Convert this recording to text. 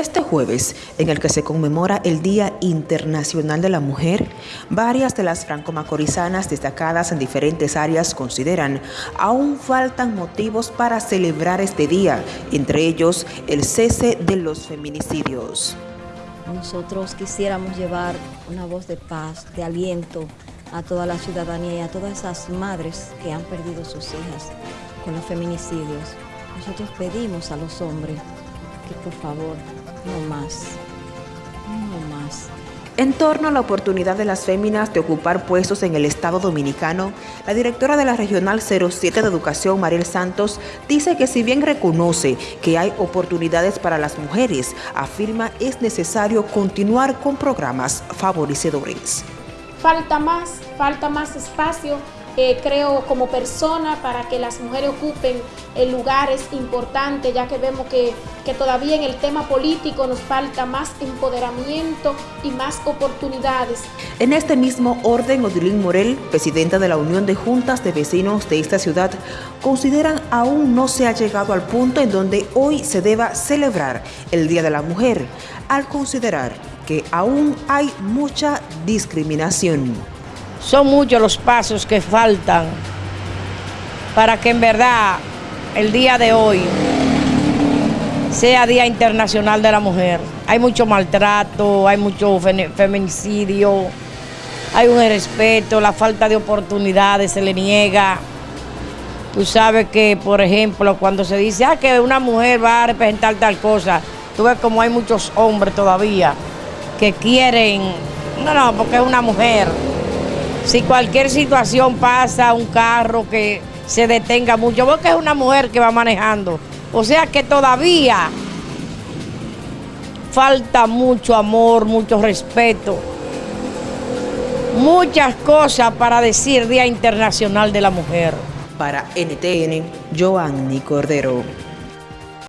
Este jueves, en el que se conmemora el Día Internacional de la Mujer, varias de las franco-macorizanas destacadas en diferentes áreas consideran aún faltan motivos para celebrar este día, entre ellos el cese de los feminicidios. Nosotros quisiéramos llevar una voz de paz, de aliento a toda la ciudadanía y a todas esas madres que han perdido sus hijas con los feminicidios. Nosotros pedimos a los hombres que por favor no más, no más. En torno a la oportunidad de las féminas de ocupar puestos en el Estado Dominicano, la directora de la Regional 07 de Educación, Mariel Santos, dice que si bien reconoce que hay oportunidades para las mujeres, afirma es necesario continuar con programas favorecedores. Falta más, falta más espacio eh, creo, como persona para que las mujeres ocupen eh, lugares importantes, ya que vemos que, que, todavía en el tema político nos falta más empoderamiento y más oportunidades. En este mismo orden, Odilín Morel, presidenta de la Unión de Juntas de Vecinos de esta ciudad, consideran aún no se ha llegado al punto en donde hoy se deba celebrar el Día de la Mujer, al considerar que aún hay mucha discriminación. Son muchos los pasos que faltan para que en verdad el día de hoy sea Día Internacional de la Mujer. Hay mucho maltrato, hay mucho feminicidio, hay un irrespeto, la falta de oportunidades se le niega. Tú sabes que, por ejemplo, cuando se dice ah, que una mujer va a representar tal cosa, tú ves como hay muchos hombres todavía que quieren, no, no, porque es una mujer si cualquier situación pasa, un carro que se detenga mucho, porque es una mujer que va manejando. O sea que todavía falta mucho amor, mucho respeto, muchas cosas para decir Día Internacional de la Mujer. Para NTN, Joanny Cordero.